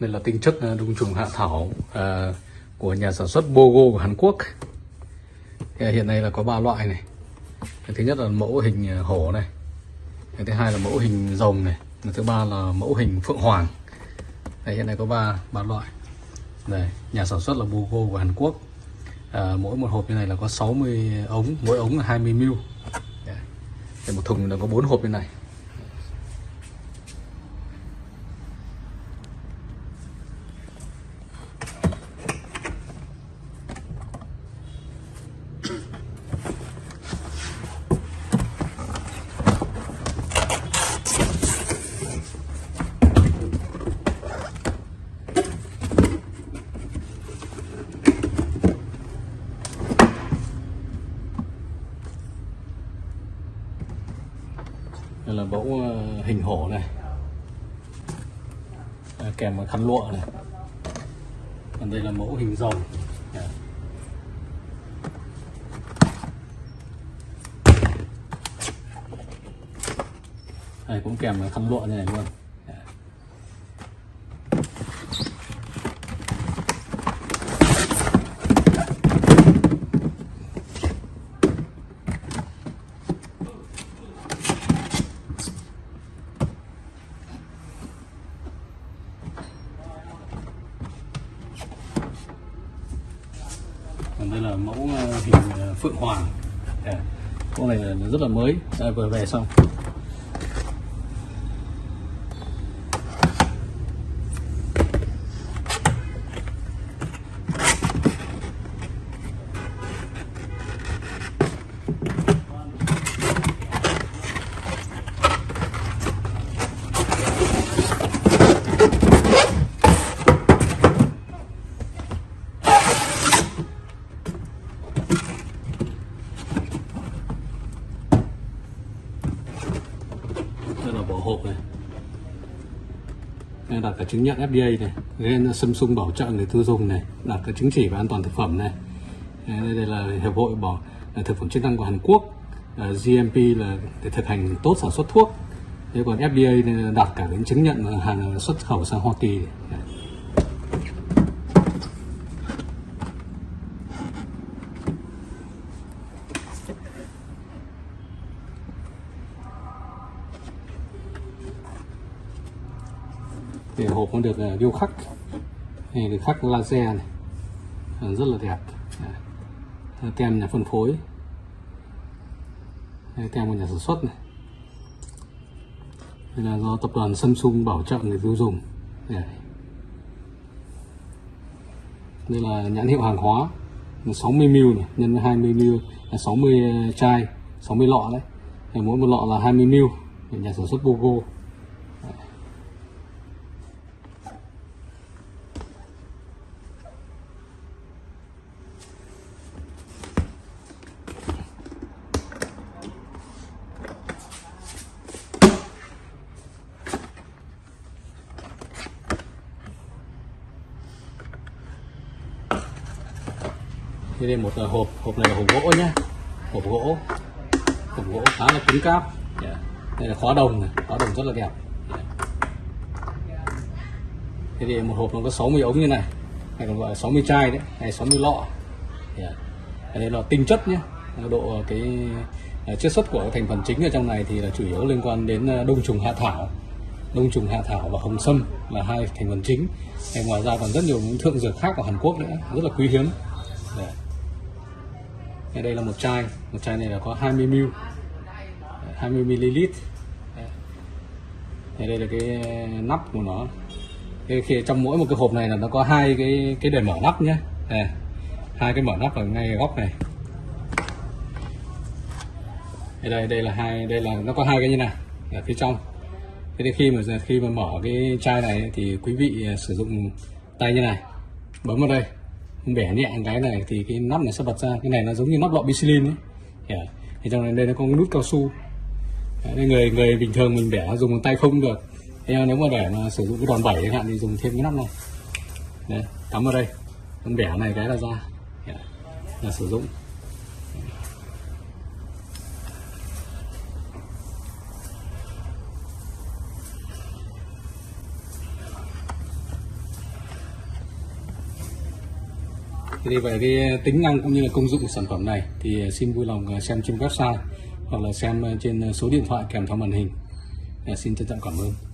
đây là tinh chất à, đông trùng hạ thảo à, của nhà sản xuất Bogo của Hàn Quốc. Thì hiện nay là có ba loại này. Cái thứ nhất là mẫu hình à, hổ này. Cái thứ hai là mẫu hình rồng này. Cái thứ ba là mẫu hình phượng hoàng. Đây hiện nay có ba ba loại. Đây nhà sản xuất là Bogo của Hàn Quốc. À, mỗi một hộp như này là có 60 ống mỗi ống là 20 ml. Đây. Một thùng là có bốn hộp như này. Đây là mẫu ờ, hình hổ này. Kèm một khăn lụa này. Còn đây là mẫu hình rồng này đây cũng kèm khăn lụa như này luôn. Còn đây là mẫu ờ, hình ờ, phượng hoàng. Con này rất là mới. Đây, vừa về xong. Đây hộp này. Đây đặt cả chứng nhận FDA này gen Samsung bảo trợ người tiêu dùng này đặt cả chứng chỉ về an toàn thực phẩm này. Đây, đây là hiệp hội bảo là thực phẩm chức năng của Hàn Quốc GMP là để thực hành tốt sản xuất thuốc. Thế còn FDA đặt cả những chứng nhận hàng xuất khẩu sang Hoa Kỳ này. Thì hộp nó được à, điêu khắc. Này được khắc laser này. Ờ, rất là đẹp. Dạ. Ờ, đấy. Tem nhà phân phối. Đây, tem của nhà sản xuất này. Đây là do tập đoàn Samsung bảo trợ người tiêu dùng. Đây. đây là nhãn hiệu hàng hóa. 60ml này nhân với 20ml là 60 chai 60 lọ đấy. Thì mỗi một lọ là 20ml nhà sản xuất Bogo Thế đây một ờ, hộp, hộp này là hộp gỗ nhá. Hộp gỗ. Hộp gỗ khá là cứng cáp. Yeah. Đây là khóa đồng này, khóa đồng rất là đẹp. Yeah. Thế thì một hộp nó có 60 ống như này Hay còn gọi là 60 chai đấy, hay 60 lọ. Dạ. Yeah. Đây là tinh chất nhé Độ ờ, cái chất chiết xuất của thành phần chính ở trong này thì là chủ yếu liên quan đến đông trùng hạ thảo. Đông trùng hạ thảo và hồng sâm là hai thành phần chính. Hay ngoài ra còn rất nhiều những thượng dược khác của Hàn Quốc nữa rất là quý hiếm. Yeah. Đây, đây là một chai, một chai này là có 20 ml, 20 ml. Đây, đây là cái ờ, nắp của nó. Cái khi trong mỗi một cái hộp này là nó có hai cái cái để mở nắp nhé. Đây, hai cái mở nắp ở ngay góc này. Đây, đây đây là hai, đây là nó có hai cái như này ở phía trong. Thế thì khi mà khi mà mở cái chai này thì quý vị ờ, sử dụng tay như này, bấm vào đây bẻ nhẹ cái này thì cái nắp này sẽ bật ra. Cái này nó giống như nắp lọ bicilin ấy. Yeah. À, thì trong này đây nó có cái nút cao su. Đấy, người người bình thường mình bẻ dùng bằng tay không được. Thế nếu mà để mà sử dụng cái đòn bẩy chẳng hạn thì dùng thêm cái nắp này. Đấy cắm vào đây. Con bẻ này cái là ra. Yeah. À, là sử dụng. Thì về cái tính năng cũng như là công dụng của sản phẩm này thì xin vui lòng à, xem trên website hoặc là xem à, trên à, số điện thoại kèm theo màn hình. Xin trân trọng cảm ơn.